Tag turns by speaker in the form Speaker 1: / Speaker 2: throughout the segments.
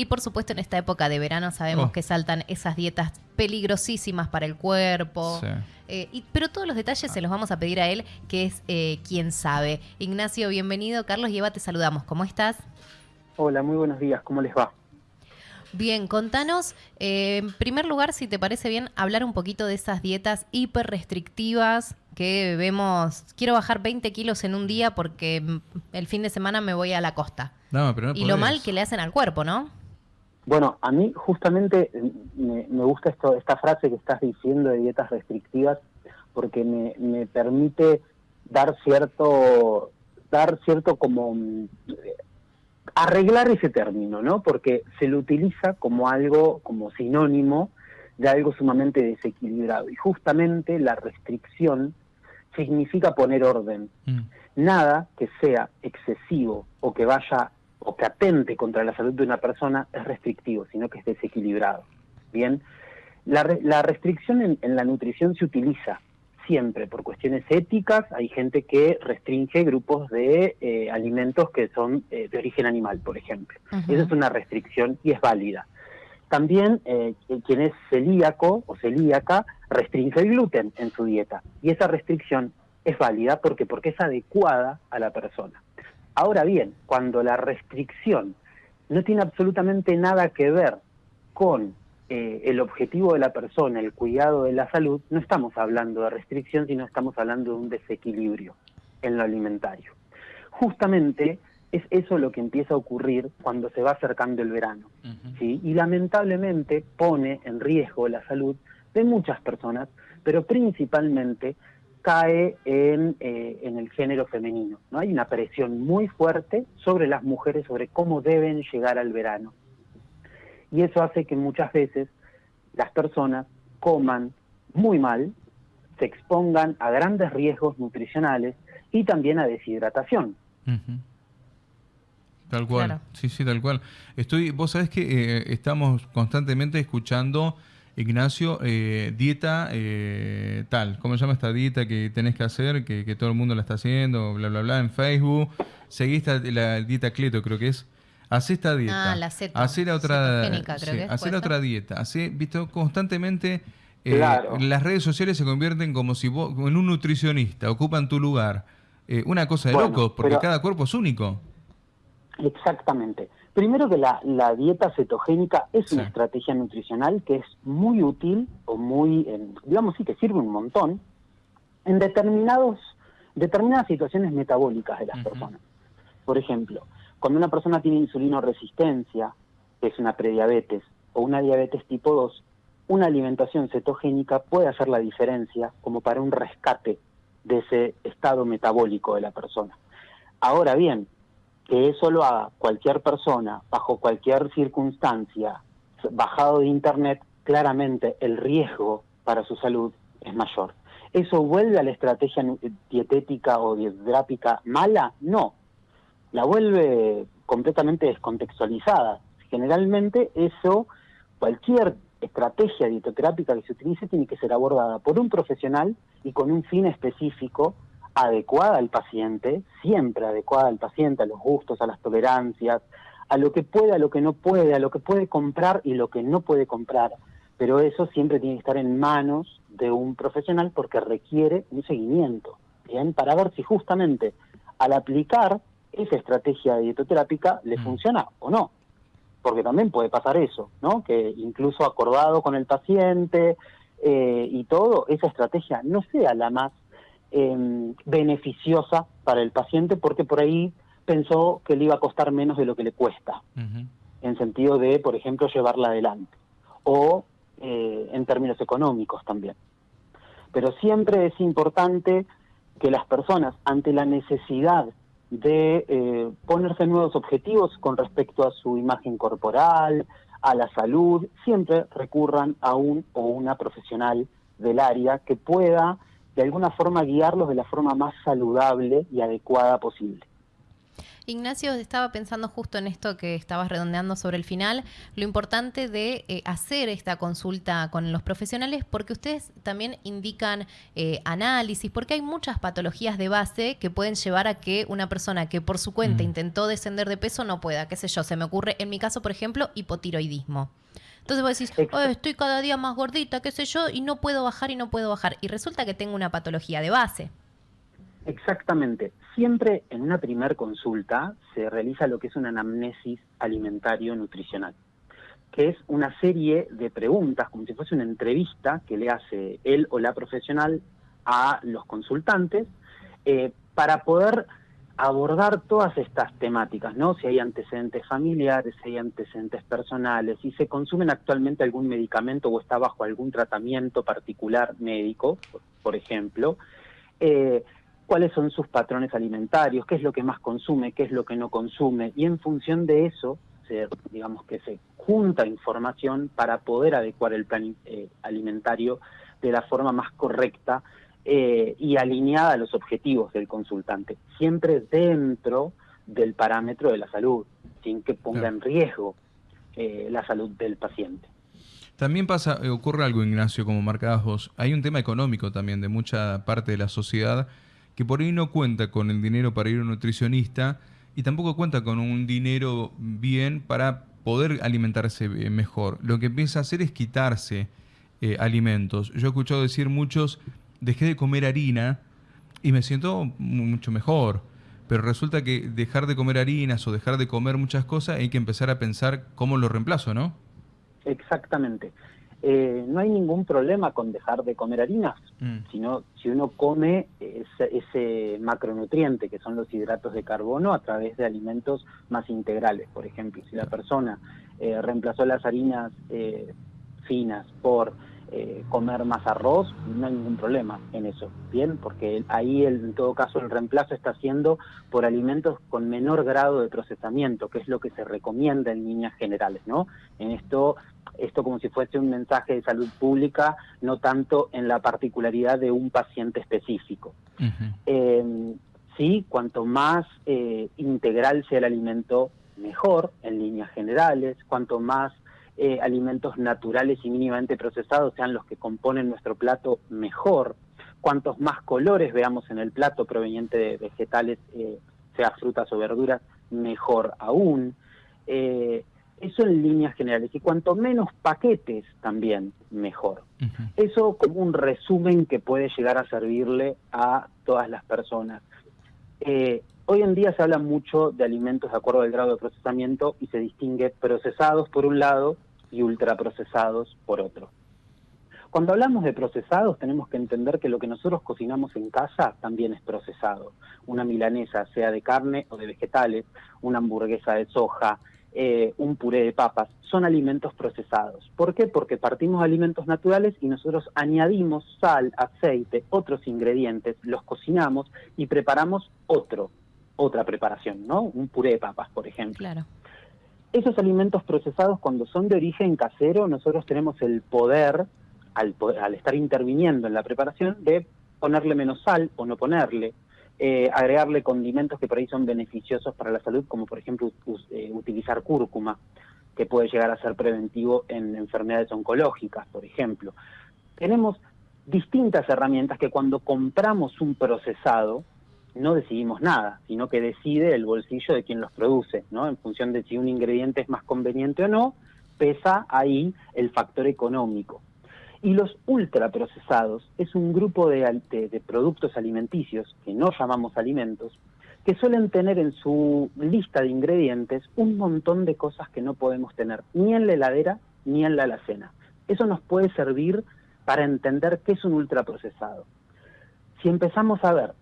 Speaker 1: Y por supuesto en esta época de verano sabemos
Speaker 2: Oh.
Speaker 1: que saltan esas dietas peligrosísimas para el cuerpo.
Speaker 2: Sí.
Speaker 1: Eh, y- pero todos los detalles se los vamos a pedir a él, que es eh, quien sabe. Ignacio, bienvenido. Carlos y Eva, te saludamos. ¿Cómo estás?
Speaker 3: Hola, muy buenos días, ¿cómo les va?
Speaker 1: Bien, contanos, eh, en primer lugar, si te parece bien, hablar un poquito de esas dietas hiper restrictivas que vemos. Quiero bajar 20 kilos en un día porque el fin de semana me voy a la costa.
Speaker 2: No, pero no
Speaker 1: y lo mal que le hacen al cuerpo, ¿no?
Speaker 3: Bueno, a mí justamente eh, me, me gusta esto, esta frase que estás diciendo de dietas restrictivas porque me, me permite dar cierto, dar cierto como mm, arreglar ese término, ¿no? Porque se lo utiliza como algo, como sinónimo de algo sumamente desequilibrado. Y justamente la restricción significa poner orden.
Speaker 2: Mm.
Speaker 3: nada que sea excesivo o que vaya o que atente contra la salud de una persona es restrictivo, sino que es desequilibrado. Bien, la, re- la restricción en, en la nutrición se utiliza siempre por cuestiones éticas. Hay gente que restringe grupos de eh, alimentos que son eh, de origen animal, por ejemplo. Esa es una restricción y es válida. También eh, quien es celíaco o celíaca restringe el gluten en su dieta y esa restricción es válida porque porque es adecuada a la persona. Ahora bien, cuando la restricción no tiene absolutamente nada que ver con eh, el objetivo de la persona, el cuidado de la salud, no estamos hablando de restricción, sino estamos hablando de un desequilibrio en lo alimentario. Justamente es eso lo que empieza a ocurrir cuando se va acercando el verano. ¿sí? y lamentablemente pone en riesgo la salud de muchas personas, pero principalmente cae en, eh, en el género femenino. ¿no? Hay una presión muy fuerte sobre las mujeres sobre cómo deben llegar al verano. Y eso hace que muchas veces las personas coman muy mal, se expongan a grandes riesgos nutricionales y también a deshidratación.
Speaker 2: Tal cual,
Speaker 1: Claro.
Speaker 2: sí, sí, tal cual. Estoy, vos sabés que eh, estamos constantemente escuchando, Ignacio, eh, dieta eh, tal, ¿cómo se llama esta dieta que tenés que hacer, que, que todo el mundo la está haciendo, bla, bla, bla, en Facebook? Seguí esta, la dieta Cleto, creo que es. Hacé esta dieta.
Speaker 1: Ah, la ceto-
Speaker 2: Hacé la otra,
Speaker 1: creo
Speaker 2: sí,
Speaker 1: que es,
Speaker 2: hacé
Speaker 1: ¿puede
Speaker 2: la otra dieta. Hacé, visto, constantemente eh,
Speaker 3: Claro.
Speaker 2: las redes sociales se convierten como si vos, en un nutricionista, ocupan tu lugar. Eh, una cosa de
Speaker 3: Bueno,
Speaker 2: locos, porque
Speaker 3: pero-
Speaker 2: cada cuerpo es único.
Speaker 3: Exactamente. Primero que la, la dieta cetogénica es una estrategia nutricional que es muy útil o muy, eh, digamos sí, que sirve un montón en determinados, determinadas situaciones metabólicas de las personas. Por ejemplo, cuando una persona tiene insulinoresistencia, que es una prediabetes, o una diabetes tipo 2, una alimentación cetogénica puede hacer la diferencia como para un rescate de ese estado metabólico de la persona. Ahora bien, que eso lo haga cualquier persona bajo cualquier circunstancia, bajado de internet, claramente el riesgo para su salud es mayor. ¿Eso vuelve a la estrategia dietética o dietética mala? No. La vuelve completamente descontextualizada. Generalmente eso, cualquier estrategia dietoterápica que se utilice tiene que ser abordada por un profesional y con un fin específico adecuada al paciente, siempre adecuada al paciente, a los gustos, a las tolerancias, a lo que puede, a lo que no puede, a lo que puede comprar y lo que no puede comprar. Pero eso siempre tiene que estar en manos de un profesional porque requiere un seguimiento, ¿bien? Para ver si justamente al aplicar esa estrategia dietoterápica le
Speaker 2: Mm.
Speaker 3: funciona o no. Porque también puede pasar eso, ¿no? Que incluso acordado con el paciente eh, y todo, esa estrategia no sea la más eh, beneficiosa para el paciente porque por ahí pensó que le iba a costar menos de lo que le cuesta, en sentido de, por ejemplo, llevarla adelante, o eh, en términos económicos también. Pero siempre es importante que las personas, ante la necesidad de eh, ponerse nuevos objetivos con respecto a su imagen corporal, a la salud, siempre recurran a un o una profesional del área que pueda de alguna forma guiarlos de la forma más saludable y adecuada posible.
Speaker 1: Ignacio, estaba pensando justo en esto que estabas redondeando sobre el final, lo importante de eh, hacer esta consulta con los profesionales, porque ustedes también indican eh, análisis, porque hay muchas patologías de base que pueden llevar a que una persona que por su cuenta intentó descender de peso no pueda, qué sé yo, se me ocurre en mi caso, por ejemplo, hipotiroidismo. Entonces vos decís, estoy cada día más gordita, qué sé yo, y no puedo bajar y no puedo bajar. Y resulta que tengo una patología de base.
Speaker 3: Exactamente. Siempre en una primer consulta se realiza lo que es una anamnesis alimentario-nutricional, que es una serie de preguntas, como si fuese una entrevista que le hace él o la profesional a los consultantes, eh, para poder abordar todas estas temáticas, ¿no? Si hay antecedentes familiares, si hay antecedentes personales, si se consumen actualmente algún medicamento o está bajo algún tratamiento particular médico, por ejemplo, eh, cuáles son sus patrones alimentarios, qué es lo que más consume, qué es lo que no consume, y en función de eso, se, digamos que se junta información para poder adecuar el plan eh, alimentario de la forma más correcta eh, y alineada a los objetivos del consultante, siempre dentro del parámetro de la salud, sin que ponga en riesgo eh, la salud del paciente.
Speaker 2: También pasa, eh, ocurre algo, Ignacio, como marcabas vos. Hay un tema económico también de mucha parte de la sociedad que por ahí no cuenta con el dinero para ir a un nutricionista y tampoco cuenta con un dinero bien para poder alimentarse mejor. Lo que empieza a hacer es quitarse alimentos. Yo he escuchado decir muchos, dejé de comer harina y me siento mucho mejor. Pero resulta que dejar de comer harinas o dejar de comer muchas cosas hay que empezar a pensar cómo lo reemplazo, ¿no?
Speaker 3: Exactamente. Eh, no hay ningún problema con dejar de comer harinas, mm. sino si uno come ese, macronutriente que son los hidratos de carbono a través de alimentos más integrales. Por ejemplo, si la persona eh, reemplazó las harinas eh, finas por eh, comer más arroz, no hay ningún problema en eso, ¿bien? Porque ahí en todo caso el reemplazo está haciendo por alimentos con menor grado de procesamiento, que es lo que se recomienda en líneas generales, ¿no? En esto, esto como si fuese un mensaje de salud pública, no tanto en la particularidad de un paciente específico. Eh, sí, cuanto más eh, integral sea el alimento, mejor en líneas generales, cuanto más eh, alimentos naturales y mínimamente procesados sean los que componen nuestro plato mejor. Cuantos más colores veamos en el plato proveniente de vegetales, eh, sea frutas o verduras, mejor aún. Eh, eso en líneas generales. Y cuanto menos paquetes, también mejor. Eso como un resumen que puede llegar a servirle a todas las personas. Hoy en día se habla mucho de alimentos de acuerdo al grado de procesamiento y se distingue procesados por un lado y ultraprocesados por otro. Cuando hablamos de procesados tenemos que entender que lo que nosotros cocinamos en casa también es procesado. Una milanesa, sea de carne o de vegetales, una hamburguesa de soja, eh, un puré de papas, son alimentos procesados. ¿Por qué? Porque partimos de alimentos naturales y nosotros añadimos sal, aceite, otros ingredientes, los cocinamos y preparamos otro, otra preparación, ¿no? Un puré de papas, por ejemplo.
Speaker 1: Claro.
Speaker 3: Esos alimentos procesados, cuando son de origen casero, nosotros tenemos el poder, al, al estar interviniendo en la preparación, de ponerle menos sal o no ponerle, eh, agregarle condimentos que por ahí son beneficiosos para la salud, como por ejemplo eh, utilizar cúrcuma, que puede llegar a ser preventivo en enfermedades oncológicas, por ejemplo. Tenemos distintas herramientas que cuando compramos un procesado, no decidimos nada, sino que decide el bolsillo de quien los produce, ¿no? En función de si un ingrediente es más conveniente o no, pesa ahí el factor económico. Y los ultraprocesados es un grupo de, productos alimenticios, que no llamamos alimentos, que suelen tener en su lista de ingredientes un montón de cosas que no podemos tener ni en la heladera ni en la alacena. Eso nos puede servir para entender qué es un ultraprocesado. Si empezamos a ver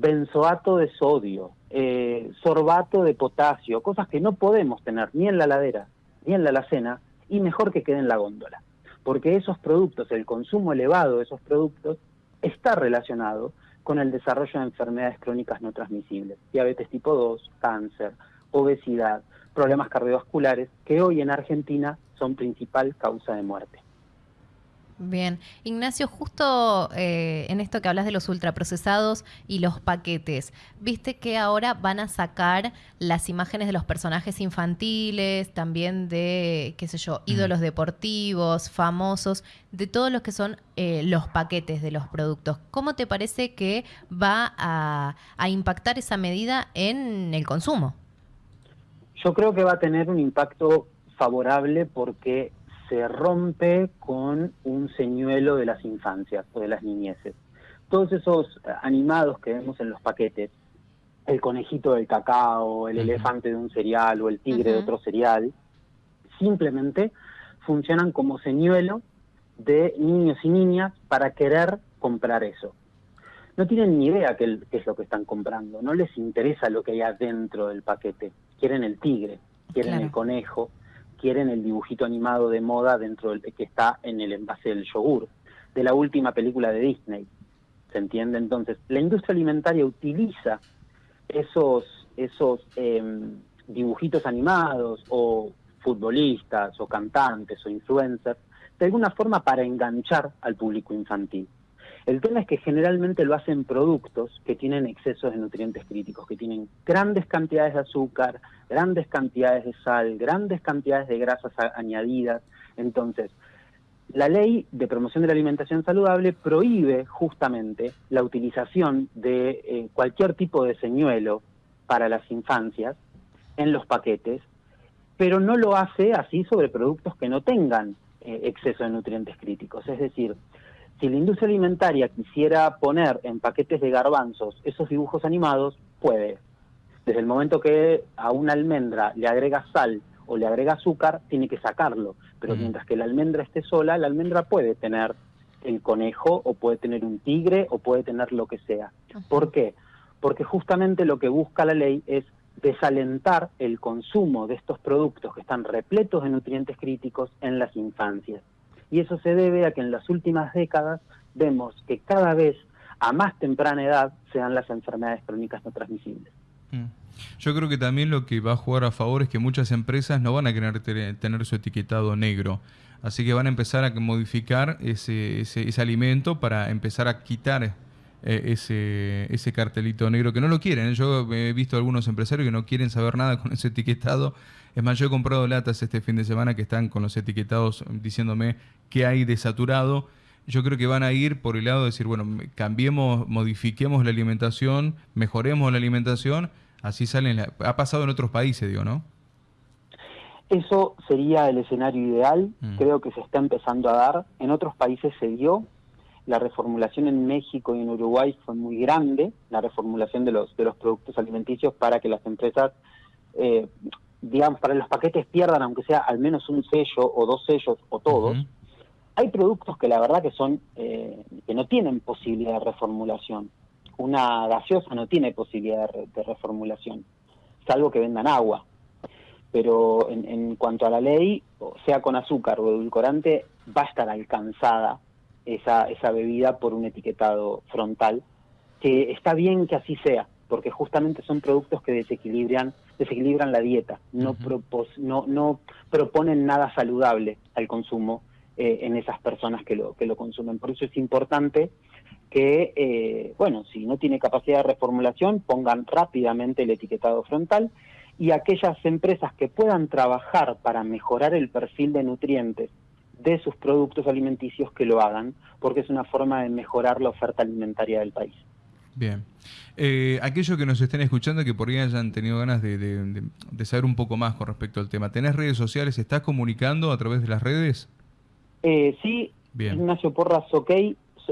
Speaker 3: benzoato de sodio, eh, sorbato de potasio, cosas que no podemos tener ni en la ladera ni en la alacena, y mejor que quede en la góndola. Porque esos productos, el consumo elevado de esos productos, está relacionado con el desarrollo de enfermedades crónicas no transmisibles, diabetes tipo 2, cáncer, obesidad, problemas cardiovasculares, que hoy en Argentina son principal causa de muerte.
Speaker 1: Bien. Ignacio, justo eh, en esto que hablas de los ultraprocesados y los paquetes, viste que ahora van a sacar las imágenes de los personajes infantiles, también de, qué sé yo, ídolos deportivos, famosos, de todos los que son eh, los paquetes de los productos. ¿Cómo te parece que va a, a impactar esa medida en el consumo?
Speaker 3: Yo creo que va a tener un impacto favorable porque se rompe con un señuelo de las infancias o de las niñeces. Todos esos animados que vemos en los paquetes, el conejito del cacao, el elefante de un cereal o el tigre de otro cereal, simplemente funcionan como señuelo de niños y niñas para querer comprar eso. No tienen ni idea qué, es lo que están comprando, no les interesa lo que hay adentro del paquete. Quieren el tigre, quieren el conejo, quieren el dibujito animado de moda dentro del que está en el envase del yogur, de la última película de Disney. ¿Se entiende? Entonces, la industria alimentaria utiliza esos, esos em, dibujitos animados o futbolistas o cantantes o influencers de alguna forma para enganchar al público infantil. El tema es que generalmente lo hacen productos que tienen excesos de nutrientes críticos, que tienen grandes cantidades de azúcar, grandes cantidades de sal, grandes cantidades de grasas añadidas. Entonces, la ley de promoción de la alimentación saludable prohíbe justamente la utilización de eh, cualquier tipo de señuelo para las infancias en los paquetes, pero no lo hace así sobre productos que no tengan eh, exceso de nutrientes críticos. Es decir, si la industria alimentaria quisiera poner en paquetes de garbanzos esos dibujos animados, puede. Desde el momento que a una almendra le agrega sal o le agrega azúcar, tiene que sacarlo. Pero mientras que la almendra esté sola, la almendra puede tener el conejo o puede tener un tigre o puede tener lo que sea. ¿Por qué? Porque justamente lo que busca la ley es desalentar el consumo de estos productos que están repletos de nutrientes críticos en las infancias y eso se debe a que en las últimas décadas vemos que cada vez a más temprana edad se dan las enfermedades crónicas no transmisibles.
Speaker 2: Mm. Yo creo que también lo que va a jugar a favor es que muchas empresas no van a querer tener su etiquetado negro. Así que van a empezar a modificar ese, ese, alimento para empezar a quitar eh, ese, ese cartelito negro que no lo quieren. Yo he visto algunos empresarios que no quieren saber nada con ese etiquetado es más, yo he comprado latas este fin de semana que están con los etiquetados diciéndome qué hay de saturado. Yo creo que van a ir por el lado de decir, bueno, cambiemos, modifiquemos la alimentación, mejoremos la alimentación, así salen. ha pasado en otros países, digo, ¿no?
Speaker 3: Eso sería el escenario ideal, mm. creo que se está empezando a dar. En otros países se dio, la reformulación en México y en Uruguay fue muy grande, la reformulación de los, de los productos alimenticios para que las empresas eh, digamos, para los paquetes pierdan, aunque sea al menos un sello o dos sellos o todos, hay productos que la verdad que son, eh, que no tienen posibilidad de reformulación. Una gaseosa no tiene posibilidad de, reformulación, salvo que vendan agua. Pero en, en cuanto a la ley, sea con azúcar o edulcorante, va a estar alcanzada esa, esa bebida por un etiquetado frontal, que está bien que así sea, porque justamente son productos que desequilibran, desequilibran la dieta, no, no, no proponen nada saludable al consumo eh, en esas personas que lo, que lo consumen. Por eso es importante que, eh, bueno, si no tiene capacidad de reformulación, pongan rápidamente el etiquetado frontal y aquellas empresas que puedan trabajar para mejorar el perfil de nutrientes de sus productos alimenticios que lo hagan, porque es una forma de mejorar la oferta alimentaria del país.
Speaker 2: Bien. Eh, aquellos que nos estén escuchando que por ahí hayan tenido ganas de, saber un poco más con respecto al tema, ¿tenés redes sociales? ¿Estás comunicando a través de las redes?
Speaker 3: Eh, sí, Bien. Ignacio Porras OK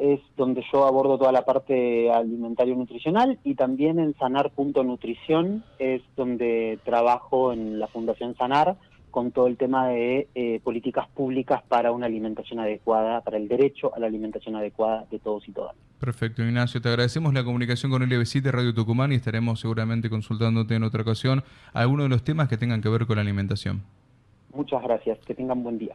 Speaker 3: es donde yo abordo toda la parte alimentario nutricional y también en sanar.nutrición es donde trabajo en la Fundación Sanar con todo el tema de eh, políticas públicas para una alimentación adecuada, para el derecho a la alimentación adecuada de todos y todas.
Speaker 2: Perfecto, Ignacio. Te agradecemos la comunicación con LB7 de Radio Tucumán y estaremos seguramente consultándote en otra ocasión algunos de los temas que tengan que ver con la alimentación.
Speaker 3: Muchas gracias. Que tengan buen día.